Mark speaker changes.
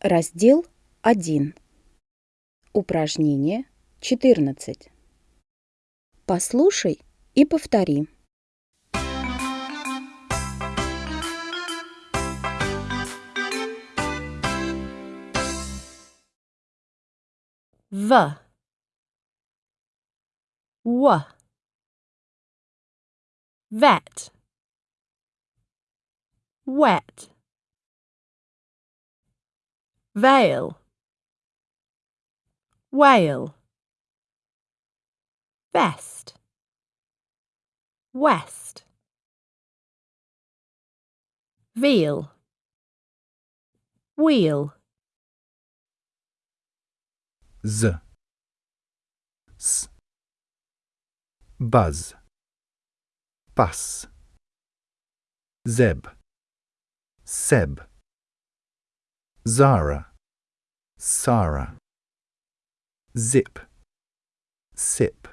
Speaker 1: Раздел 1. Упражнение 14. Послушай и повтори.
Speaker 2: V W Vet Wet Veil Whale Vest. West. Veal Wheel.
Speaker 3: Z. S. Buzz. Pass. Zeb. Seb Zara. Sarah Zip. Sip